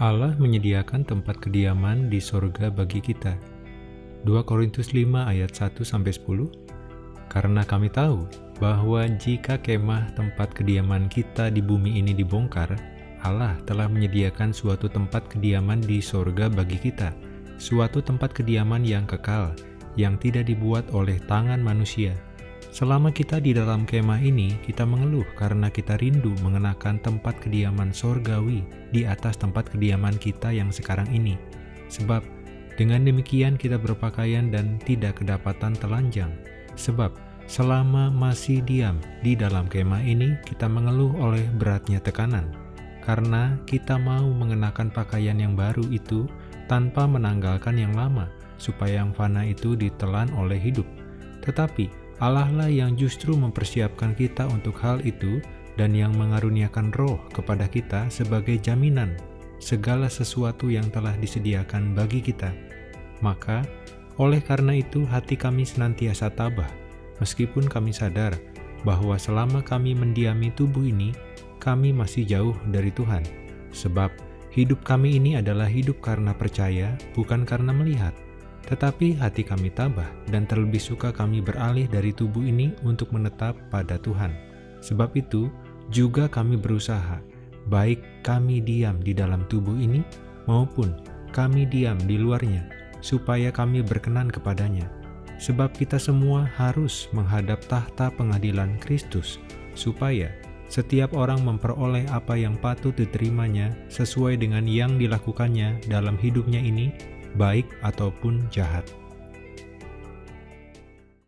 Allah menyediakan tempat kediaman di sorga bagi kita. 2 Korintus 5 ayat 1-10 Karena kami tahu bahwa jika kemah tempat kediaman kita di bumi ini dibongkar, Allah telah menyediakan suatu tempat kediaman di sorga bagi kita, suatu tempat kediaman yang kekal, yang tidak dibuat oleh tangan manusia. Selama kita di dalam kemah ini, kita mengeluh karena kita rindu mengenakan tempat kediaman sorgawi di atas tempat kediaman kita yang sekarang ini. Sebab, dengan demikian kita berpakaian dan tidak kedapatan telanjang. Sebab, selama masih diam di dalam kemah ini, kita mengeluh oleh beratnya tekanan. Karena kita mau mengenakan pakaian yang baru itu tanpa menanggalkan yang lama, supaya yang fana itu ditelan oleh hidup. Tetapi, Allah lah yang justru mempersiapkan kita untuk hal itu dan yang mengaruniakan roh kepada kita sebagai jaminan segala sesuatu yang telah disediakan bagi kita. Maka, oleh karena itu hati kami senantiasa tabah, meskipun kami sadar bahwa selama kami mendiami tubuh ini, kami masih jauh dari Tuhan. Sebab, hidup kami ini adalah hidup karena percaya, bukan karena melihat. Tetapi hati kami tabah dan terlebih suka kami beralih dari tubuh ini untuk menetap pada Tuhan. Sebab itu, juga kami berusaha, baik kami diam di dalam tubuh ini maupun kami diam di luarnya, supaya kami berkenan kepadanya. Sebab kita semua harus menghadap tahta pengadilan Kristus, supaya setiap orang memperoleh apa yang patut diterimanya sesuai dengan yang dilakukannya dalam hidupnya ini baik ataupun jahat.